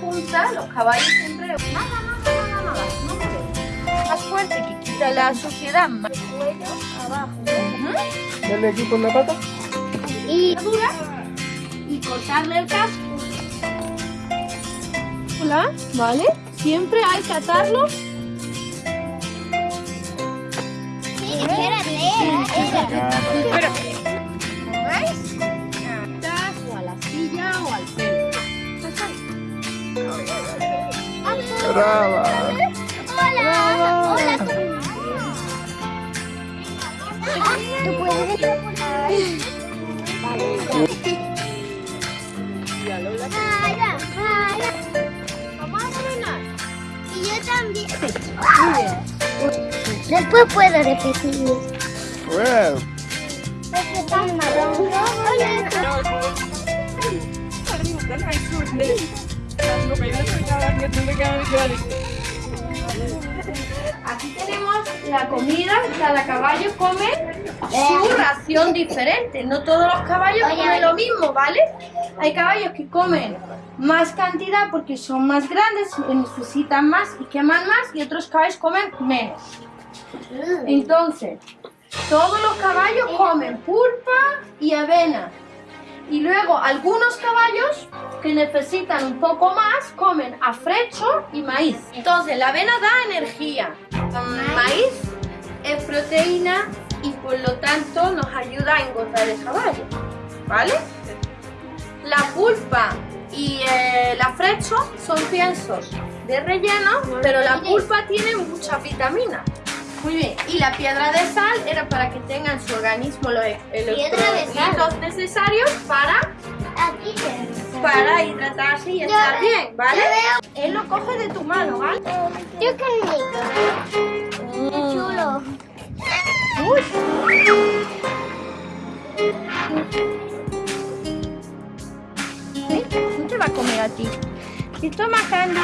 punta, los caballos siempre... Nada, nada, nada, nada, no molesta. Más fuerte que quita la suciedad, más cuello abajo. Ujú. Dale aquí con la pata. Y dura y cortarle el casco. Hola, ¿vale? Siempre hay que atarlo. Sí, espérate, espérate. ¿Veis? Brava. Hola, hola. ¿Tú puedes. Y yo también. Después puedo repetir. Well. Porque tan marrón. Hola. Aquí tenemos la comida, cada caballo come su ración diferente. No todos los caballos comen lo mismo, ¿vale? Hay caballos que comen más cantidad porque son más grandes, necesitan más y queman más, y otros caballos comen menos. Entonces, todos los caballos comen pulpa y avena. Y luego algunos caballos que necesitan un poco más comen afrecho y maíz. Entonces, la avena da energía. El maíz es proteína y por lo tanto nos ayuda a engordar el caballo. ¿Vale? La pulpa y eh, el afrecho son piensos de relleno, pero la pulpa tiene muchas vitaminas. Muy bien, y la piedra de sal era para que tengan en su organismo los Piedra de electrolitos necesarios para. Para hidratarse y estar bien, ¿vale? Él lo coge de tu mano, ¿vale? Yo qué rico. Qué chulo. ¿Sí? No te va a comer a ti. Y toma candy.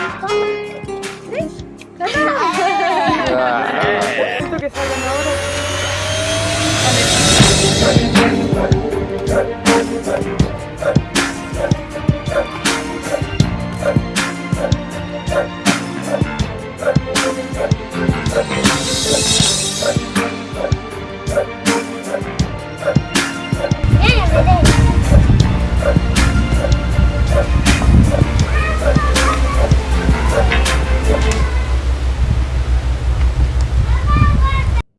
¿Sí? Toma. Esto que ahora.